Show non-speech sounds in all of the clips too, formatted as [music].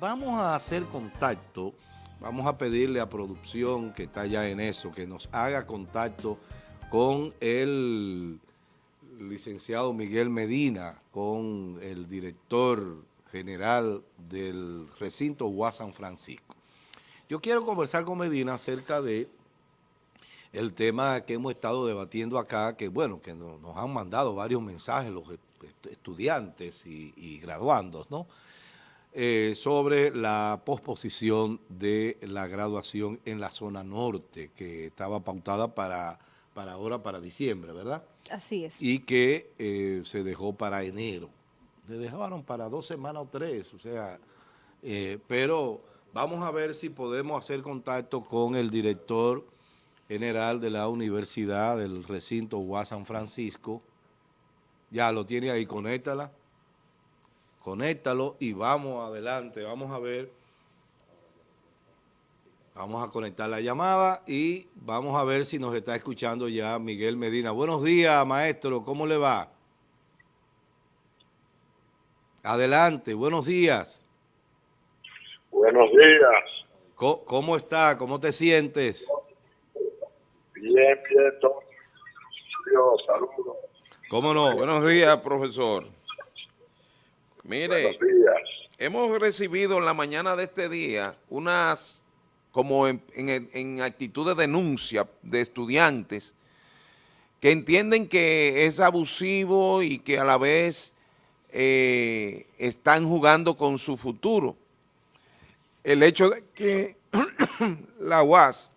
vamos a hacer contacto, vamos a pedirle a producción que está ya en eso, que nos haga contacto con el licenciado Miguel Medina, con el director general del recinto UAS San Francisco. Yo quiero conversar con Medina acerca de el tema que hemos estado debatiendo acá, que bueno, que nos, han mandado varios mensajes los estudiantes y, graduandos, ¿no? Eh, sobre la posposición de la graduación en la zona norte, que estaba pautada para, para ahora, para diciembre, ¿verdad? Así es. Y que eh, se dejó para enero. Se dejaron para dos semanas o tres, o sea, eh, pero vamos a ver si podemos hacer contacto con el director general de la universidad del recinto UAS San Francisco. Ya lo tiene ahí, conéctala. Conéctalo y vamos adelante, vamos a ver. Vamos a conectar la llamada y vamos a ver si nos está escuchando ya Miguel Medina. Buenos días, maestro, ¿cómo le va? Adelante, buenos días. Buenos días. ¿Cómo, está? ¿Cómo te sientes? Bien, bien, Dios, saludos. ¿Cómo no? Buenos días, profesor. Mire, hemos recibido en la mañana de este día unas, como en, en actitud de denuncia de estudiantes que entienden que es abusivo y que a la vez eh, están jugando con su futuro. El hecho de que [clears throat] la UAS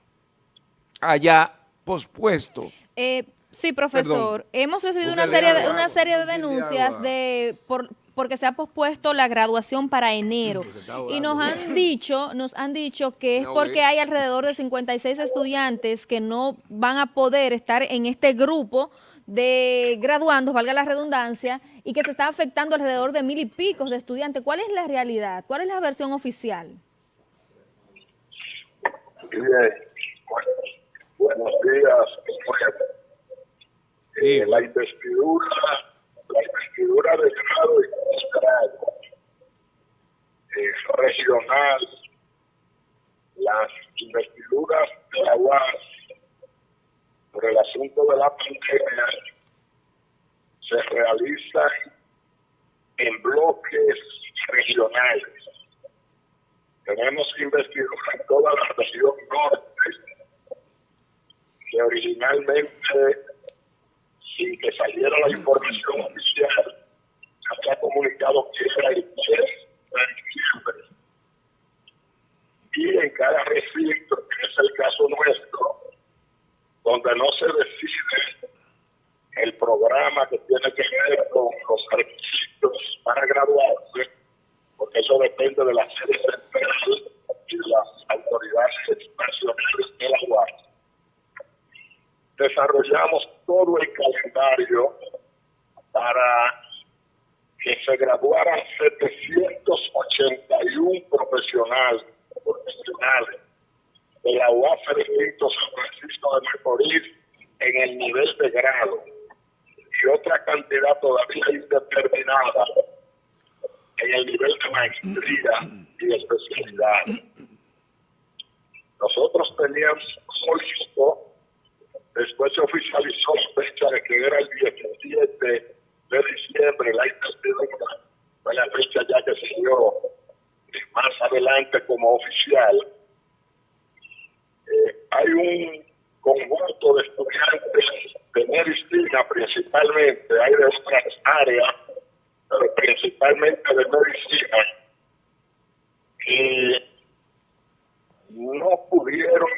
haya pospuesto. Eh, sí, profesor. Hemos recibido una serie, de, una serie de denuncias de por, porque se ha pospuesto la graduación para enero. Y nos han [laughs] dicho, nos han dicho que es porque hay alrededor de 56 estudiantes que no van a poder estar en este grupo de graduandos, valga la redundancia, y que se está afectando alrededor de mil y pico de estudiantes. ¿Cuál es la realidad? ¿Cuál es la versión oficial? Bien. buenos días. Eh, la investidura, la investidura de grado y postgrado eh, regional, las investiduras de la UAS por el asunto de la pandemia se realiza en bloques regionales. Tenemos investigar en toda la región norte, que originalmente, sin que saliera la información oficial, se había comunicado que era el 10 de diciembre. Y en cada recinto, que es el caso nuestro, donde no se decide el programa que tiene que ver con los requisitos para graduarse, porque eso depende de la sede central y de las autoridades nacionales de la UAS. Desarrollamos todo el calendario para que se graduaran 781 profesionales, profesionales de la UAS Recinto San Francisco de Macorís en el nivel de grado y otra cantidad todavía indeterminada en el nivel de maestría y especialidad. Nosotros teníamos listo, después se oficializó la fecha de que era el 17 de diciembre, la investidura, fue la fecha ya que se dio adelante como oficial. Eh, hay un conjunto de estudiantes de medicina principalmente, hay de otras áreas, pero principalmente de medicina, que no pudieron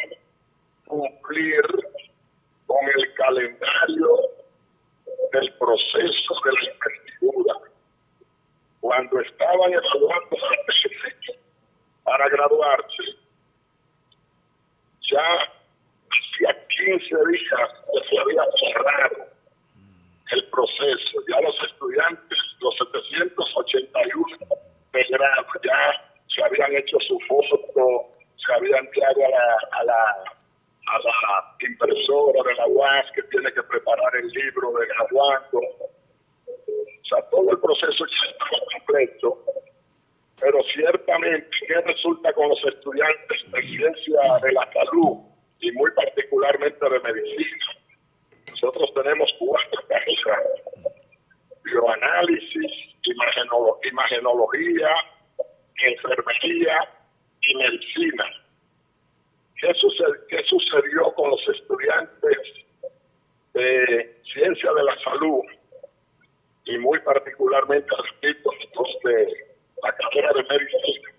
cumplir con el calendario del proceso de la investidura. Cuando estaban evaluando para graduarse, ya hacía 15 días que se había cerrado el proceso. Ya los estudiantes, los 781 de grado, ya se habían hecho su foto, se habían enviado a la, a la, impresora de la UAS que tiene que preparar el libro de graduando. O sea, todo el proceso ya estaba completo pero ciertamente, ¿qué resulta con los estudiantes de ciencia de la salud y muy particularmente de medicina? Nosotros tenemos cuatro carreras, bioanálisis, imagenología, enfermería y medicina. ¿Qué, ¿Qué sucedió con los estudiantes de ciencia de la salud y muy particularmente los de la carrera de medicina,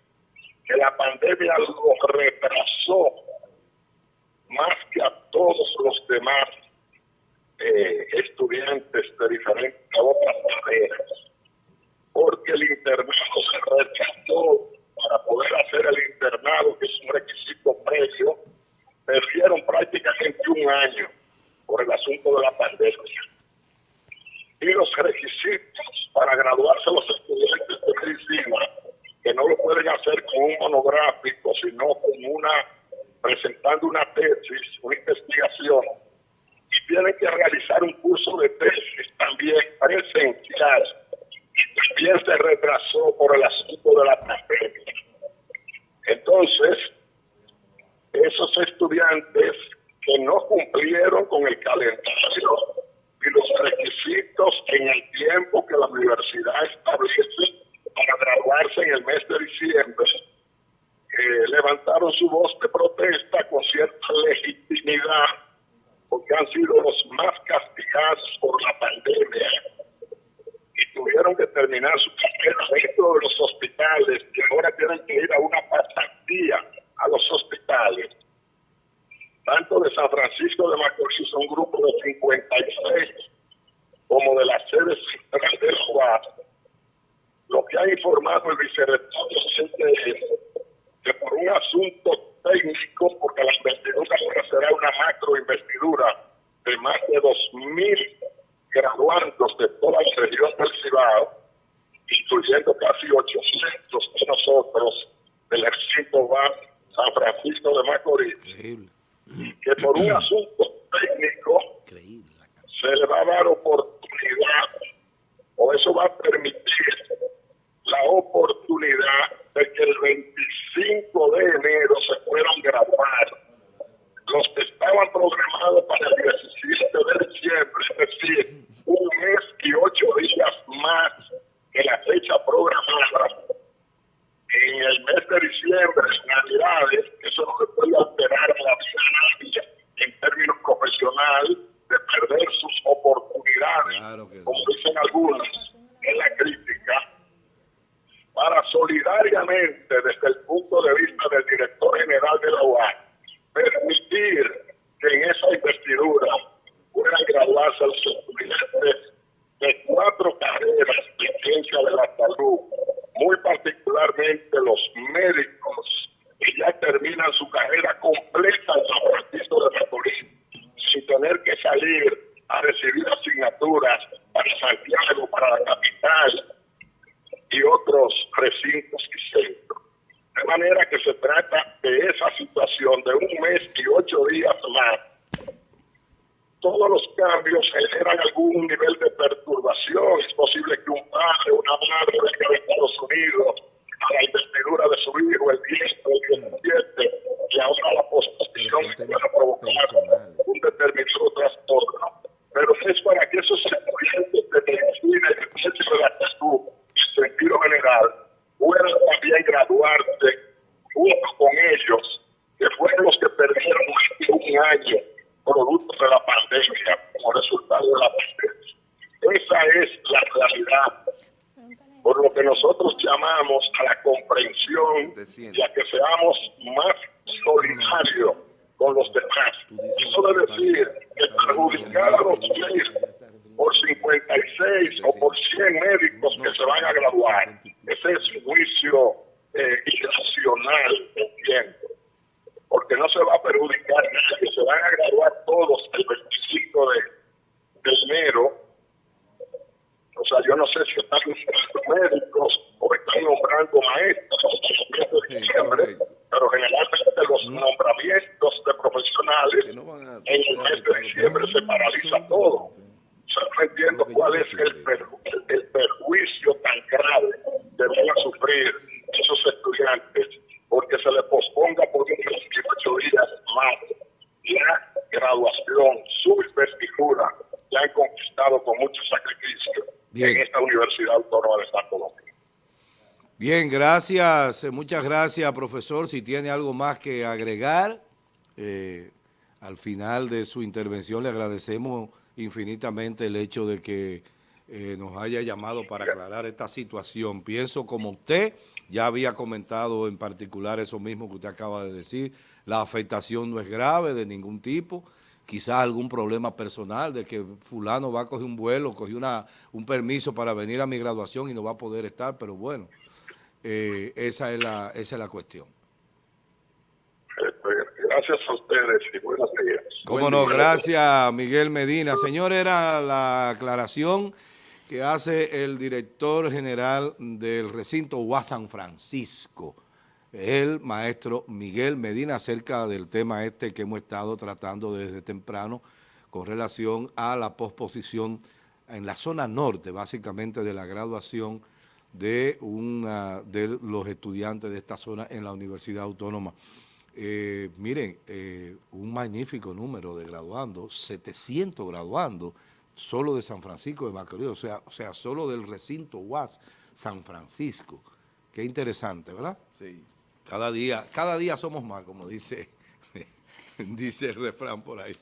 que la pandemia lo retrasó más que a todos los demás eh, estudiantes de diferentes otras carreras, porque el internado se rechazó para poder hacer el internado, que es un requisito previo, perdieron prácticamente un año por el asunto de la pandemia y los requisitos para graduarse los estudiantes de medicina, que no lo pueden hacer con un monográfico, sino con una, presentando una tesis, una investigación, y tienen que realizar un curso de tesis también se retrasó por el asunto de la pandemia. Entonces, esos estudiantes que no cumplieron con el calendario y los requisitos en el tiempo que la universidad establece para graduarse en el mes de diciembre, eh, levantaron su voz de protesta con cierta legitimidad, porque han sido los más castigados por la pandemia y tuvieron que terminar su carrera dentro de los hospitales y ahora tienen que ir a una pasantía a los hospitales. Tanto de San Francisco de Macorís, un grupo de 56, como de la sede central del UAS, lo que ha informado el vicerrector es que por un asunto técnico, porque la investidura ahora será una macro investidura de más de 2.000 graduandos de toda la región del Cibao, incluyendo casi 800 de nosotros del recinto VAS San Francisco de Macorís que por un asunto técnico se le va a dar oportunidad o eso va a permitir la oportunidad de que el 25 de enero se puedan graduar los que estaban programados para el 17 de diciembre, es decir, un mes y ocho días más que la fecha programada en el mes de diciembre, en Navidades, eso no se puede alterar la vida en términos profesionales de perder sus oportunidades, como dicen algunos en la crítica, para solidariamente, desde el punto de vista del director general de la UAC, permitir que en esa investidura puedan graduarse los estudiantes de cuatro carreras de ciencia de la salud, muy particularmente los médicos que ya terminan su carrera completa en San Francisco de Macorís, sin tener que salir a recibir asignaturas para Santiago, para la capital y otros recintos y centros. De manera que se trata de esa situación de un mes y ocho días más todos los cambios generan algún nivel de perturbación. Es posible que un padre, una madre venga de Estados Unidos a la investidura de su hijo el 10 o el 17 y ahora la posposición pueda provocar un determinado trastorno. Pero es para que esos estudiantes de medicina y de ciencia de la salud, en sentido general, puedan también graduarse junto con ellos, que fueron los que perdieron más de un año producto de la pandemia, como resultado de la pandemia. Esa es la realidad. Por lo que nosotros llamamos a la comprensión y a que seamos más solidarios con los demás. Eso de decir que perjudicar a los por 56 o por 100 médicos que se van a graduar, ese es un juicio eh, irracional, entiendo porque no se va a perjudicar nadie, se van a graduar todos el 25 de, enero. O sea, yo no sé si están nombrando médicos graduación, sus vestiduras, que han conquistado con mucho sacrificio Bien. en esta Universidad Autónoma de San Colombia. Bien, gracias, eh, muchas gracias, profesor. Si tiene algo más que agregar, eh, al final de su intervención le agradecemos infinitamente el hecho de que eh, nos haya llamado para aclarar esta situación. Pienso como usted, ya había comentado en particular eso mismo que usted acaba de decir, la afectación no es grave de ningún tipo, quizás algún problema personal de que fulano va a coger un vuelo, cogió una, un permiso para venir a mi graduación y no va a poder estar, pero bueno, eh, esa, es la, esa es la cuestión. Gracias a ustedes y buenas días. Cómo no, gracias Miguel Medina. Señor, era la aclaración que hace el director general del recinto San Francisco, el maestro Miguel Medina, acerca del tema este que hemos estado tratando desde temprano con relación a la posposición en la zona norte, básicamente de la graduación de, una, de los estudiantes de esta zona en la Universidad Autónoma. Eh, miren, eh, un magnífico número de graduando, 700 graduando, solo de San Francisco de Macorís, o sea, o sea, solo del recinto UAS San Francisco. Qué interesante, ¿verdad? Sí. Cada día, cada día somos más, como dice, [laughs] dice el refrán por ahí.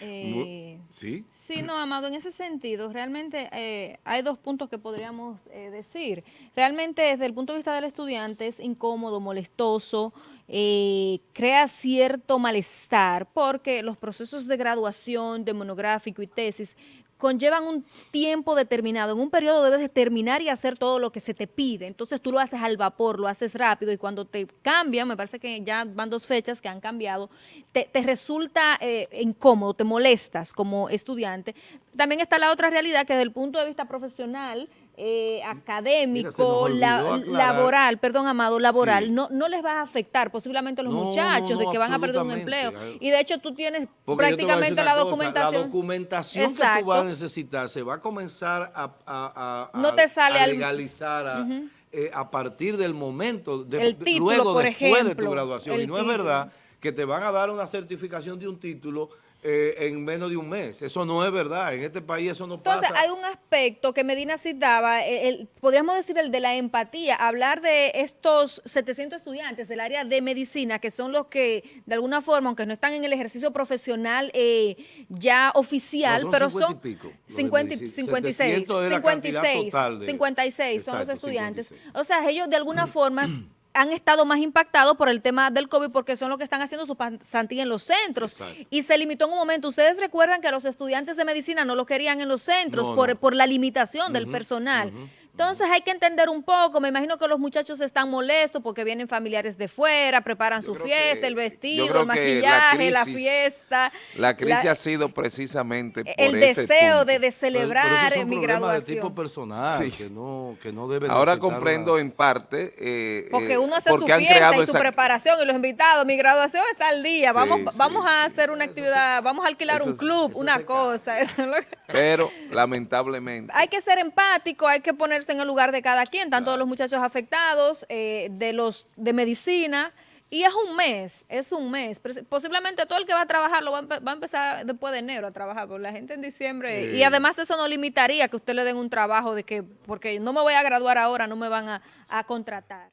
Eh, ¿Sí? Sí, no, Amado, en ese sentido, realmente eh, hay dos puntos que podríamos eh, decir. Realmente, desde el punto de vista del estudiante, es incómodo, molestoso, crea cierto malestar, porque los procesos de graduación, de monográfico y tesis conllevan un tiempo determinado. En un periodo debes de terminar y hacer todo lo que se te pide. Entonces tú lo haces al vapor, lo haces rápido y cuando te cambian, me parece que ya van dos fechas que han cambiado, te, resulta eh, incómodo, te molestas como estudiante. También está la otra realidad que desde el punto de vista profesional eh, académico, laboral, perdón, Amado, laboral, no, no les va a afectar posiblemente a los muchachos de que van a perder un empleo. Y de hecho tú tienes prácticamente la documentación. la documentación que tú vas a necesitar se va a comenzar a, no te sale legalizar, eh, a, partir del momento, de, el título, luego por después ejemplo, de tu graduación. Y no es verdad que te van a dar una certificación de un título eh, en menos de un mes. Eso no es verdad. En este país eso no pasa. Entonces, hay un aspecto que Medina citaba, el, podríamos decir el de la empatía, hablar de estos 700 estudiantes del área de medicina, que son los que, de alguna forma, aunque no están en el ejercicio profesional eh, ya oficial, pero son 50, 56, 56, 56 son los estudiantes. O sea, ellos de alguna forma [clears throat] han estado más impactados por el tema del COVID porque son los que están haciendo su pasantía en los centros. Y se limitó en un momento. Ustedes recuerdan que a los estudiantes de medicina no lo querían en los centros por, por la limitación del personal. Entonces hay que entender un poco, me imagino que los muchachos están molestos porque vienen familiares de fuera, preparan su fiesta, el vestido, el maquillaje, la, fiesta. La crisis ha sido precisamente por El deseo de, celebrar mi graduación. de tipo personal, que, no, que no debe Ahora comprendo en parte. Eh, porque uno hace su fiesta y su preparación y los invitados, mi graduación está al día, vamos, vamos a hacer una actividad, vamos a alquilar un club, una cosa. [laughs] Pero lamentablemente. Hay que ser empático, hay que ponerse en el lugar de cada quien, tanto de los muchachos afectados, eh, de los de medicina, y es un mes, es un mes. Posiblemente todo el que va a trabajar lo va a, empezar después de enero a trabajar, porque la gente en diciembre, y además eso no limitaría que usted le den un trabajo de que, porque no me voy a graduar ahora, no me van a contratar.